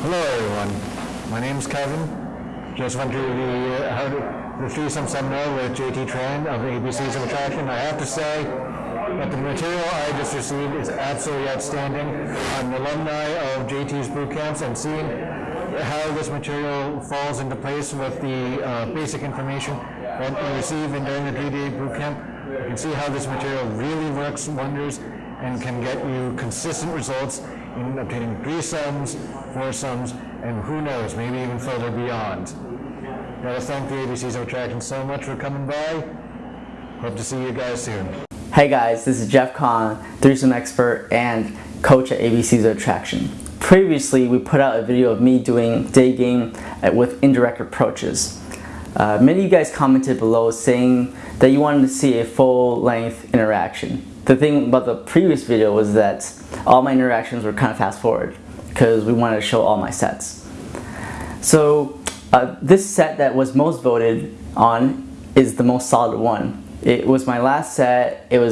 Hello, everyone. My name is Kevin. Just went through the, uh, how some the seminar with JT Tran of ABCs of Attraction. I have to say that the material I just received is absolutely outstanding. I'm an alumni of JT's boot camps and seeing how this material falls into place with the uh, basic information that you receive in during the three-day boot camp, you can see how this material really works wonders and can get you consistent results in obtaining threesomes, four sums, and who knows, maybe even further beyond. Gotta thank the ABCs of Attraction so much for coming by. Hope to see you guys soon. Hey guys, this is Jeff Kahn, threesome expert and coach at ABC's of Attraction. Previously, we put out a video of me doing day game with indirect approaches. Uh, many of you guys commented below saying that you wanted to see a full-length interaction. The thing about the previous video was that all my interactions were kind of fast forward because we wanted to show all my sets. So uh, this set that was most voted on is the most solid one. It was my last set. It was